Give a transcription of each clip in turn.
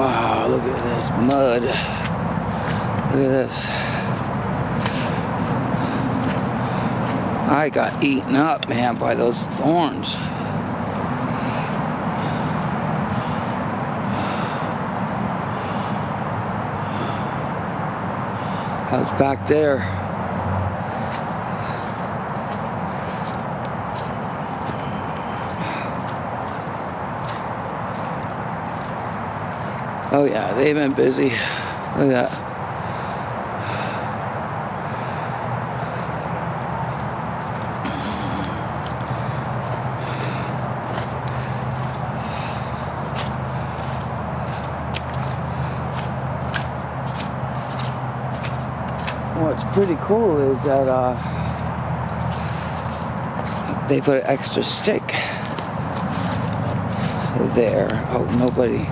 Ah, at this mud. Look at this. I got eaten up, man, by those thorns. I was back there. Oh yeah, they've been busy. Look at that. What's pretty cool is that uh, they put an extra stick there. Oh, nobody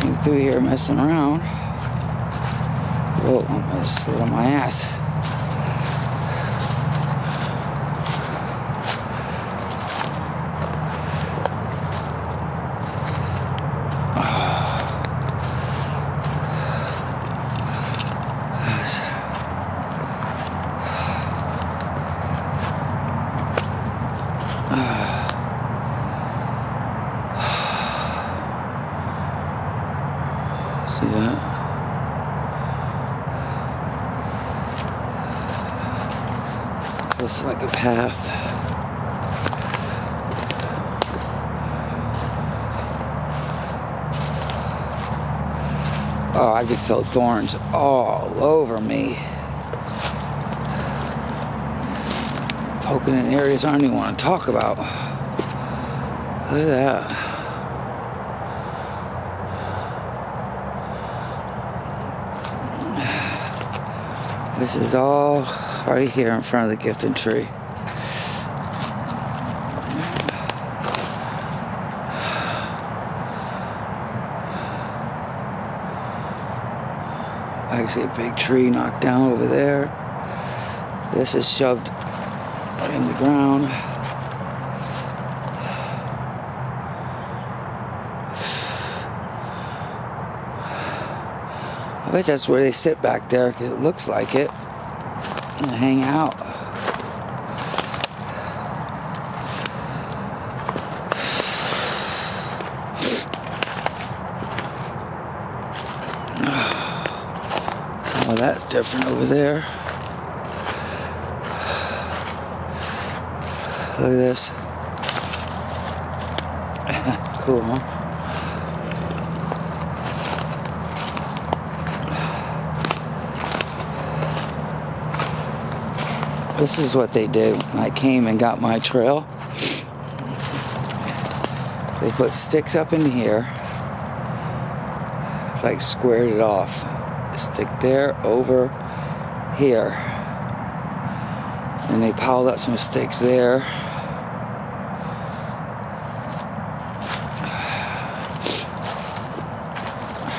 came through here messing around. Whoa, I'm gonna slid on my ass. See that? This is like a path. Oh, I could feel thorns all over me. Poking in areas I don't even want to talk about. Look at that. This is all right here in front of the gifted tree. I see a big tree knocked down over there. This is shoved in the ground. I bet that's where they sit back there because it looks like it. And hang out. Oh, that's different over there. Look at this. cool, huh? This is what they did when I came and got my trail. They put sticks up in here, like squared it off. Stick there, over here. And they piled up some sticks there.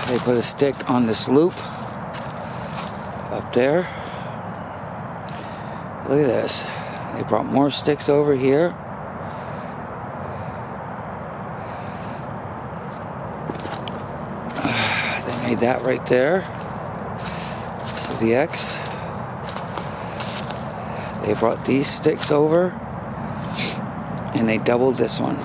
They put a stick on this loop up there. Look at this. They brought more sticks over here. They made that right there. So the X. They brought these sticks over and they doubled this one.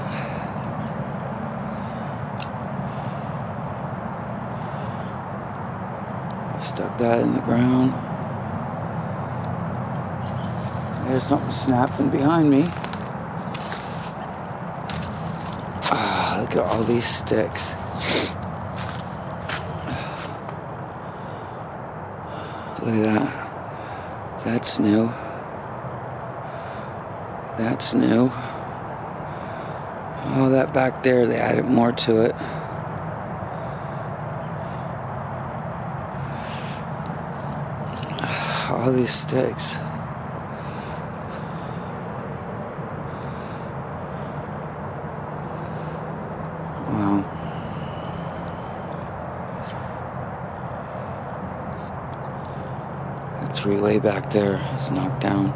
Stuck that in the ground. There's something snapping behind me. Ah, look at all these sticks. Look at that. That's new. That's new. Oh, that back there, they added more to it. All these sticks. Wow. Way back there is knocked down.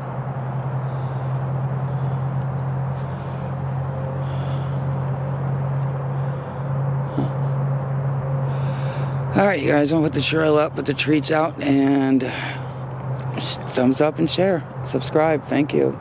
Huh. All right, you guys, I'm gonna put the trail up, put the treats out, and thumbs up and share. Subscribe. Thank you.